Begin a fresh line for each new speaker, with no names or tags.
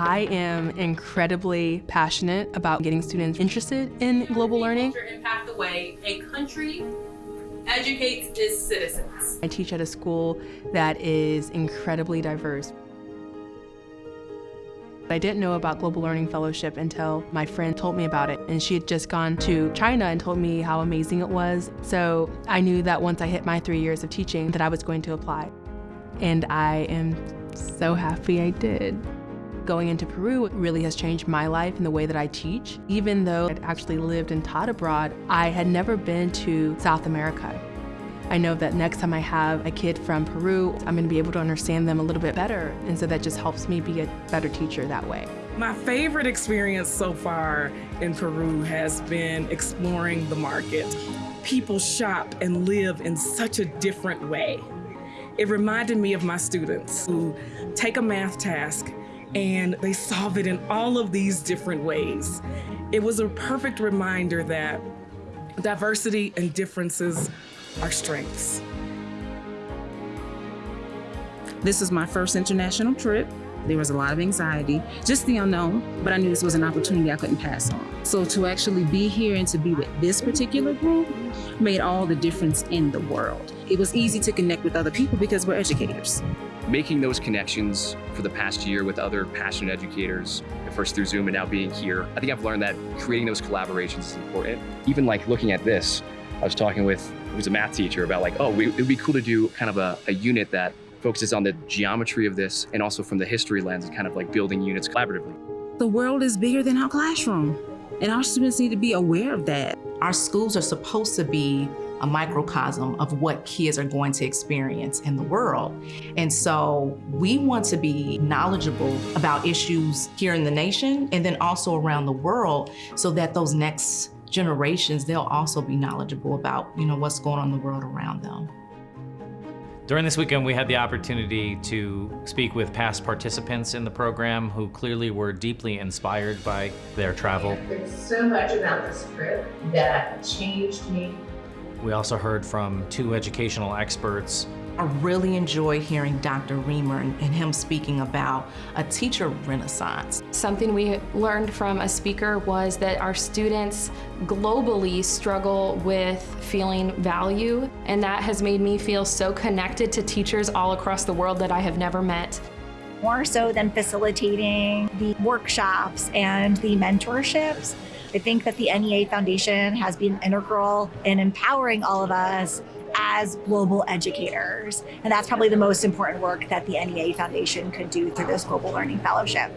I am incredibly passionate about getting students interested in global learning.
Impact the way a country educates its citizens.
I teach at a school that is incredibly diverse. I didn't know about Global Learning Fellowship until my friend told me about it. And she had just gone to China and told me how amazing it was. So I knew that once I hit my three years of teaching that I was going to apply. And I am so happy I did. Going into Peru really has changed my life and the way that I teach. Even though I'd actually lived and taught abroad, I had never been to South America. I know that next time I have a kid from Peru, I'm going to be able to understand them a little bit better. And so that just helps me be a better teacher that way.
My favorite experience so far in Peru has been exploring the market. People shop and live in such a different way. It reminded me of my students who take a math task and they solve it in all of these different ways. It was a perfect reminder that diversity and differences are strengths.
This is my first international trip. There was a lot of anxiety, just the unknown, but I knew this was an opportunity I couldn't pass on. So to actually be here and to be with this particular group made all the difference in the world. It was easy to connect with other people because we're educators.
Making those connections for the past year with other passionate educators, first through Zoom and now being here, I think I've learned that creating those collaborations is important. Even like looking at this, I was talking with who's a math teacher about like, oh, it would be cool to do kind of a, a unit that focuses on the geometry of this and also from the history lens and kind of like building units collaboratively.
The world is bigger than our classroom and our students need to be aware of that.
Our schools are supposed to be a microcosm of what kids are going to experience in the world. And so we want to be knowledgeable about issues here in the nation and then also around the world so that those next generations, they'll also be knowledgeable about, you know, what's going on in the world around them.
During this weekend, we had the opportunity to speak with past participants in the program who clearly were deeply inspired by their travel.
There's so much about this trip that changed me.
We also heard from two educational experts
I really enjoy hearing Dr. Reamer and, and, him speaking about a teacher renaissance.
Something we learned from a speaker was that our students globally struggle with feeling value, and that has made me feel so connected to teachers all across the world that I have never met.
More so than facilitating the workshops and the mentorships, I think that the NEA Foundation has been integral in empowering all of us as global educators. And that's probably the most important work that the NEA Foundation could do through this Global Learning Fellowship.